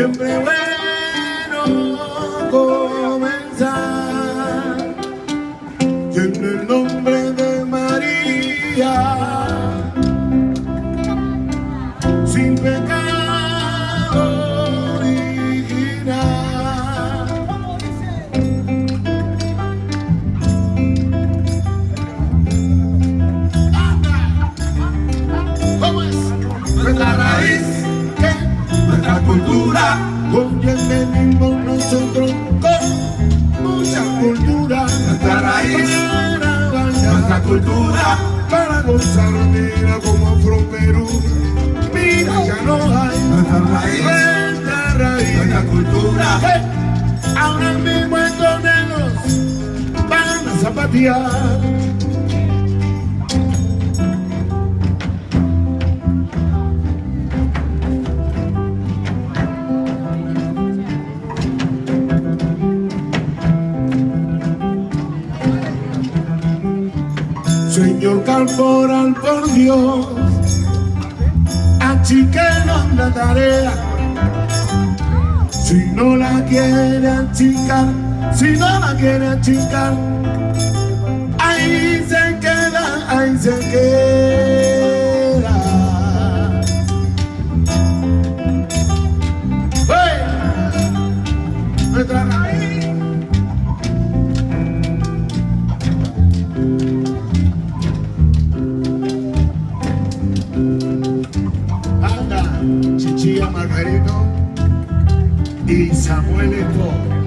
Siempre bueno comenzar. Y en el nombre de María, cultura, Con quien venimos nosotros con mucha cultura. Nuestra raíz, Para nuestra cultura, para gozar, mira como Afro Perú. Mira, ya no hay nuestra raíz, nuestra raíz. nuestra cultura. Hey, Ahora mismo estos negros van a zapatear. Señor Corporal, por Dios, achiquenos la tarea. Si no la quiere achicar, si no la quiere achicar, ahí se queda, ahí se queda. Chichilla Margarito y Samuel Eto.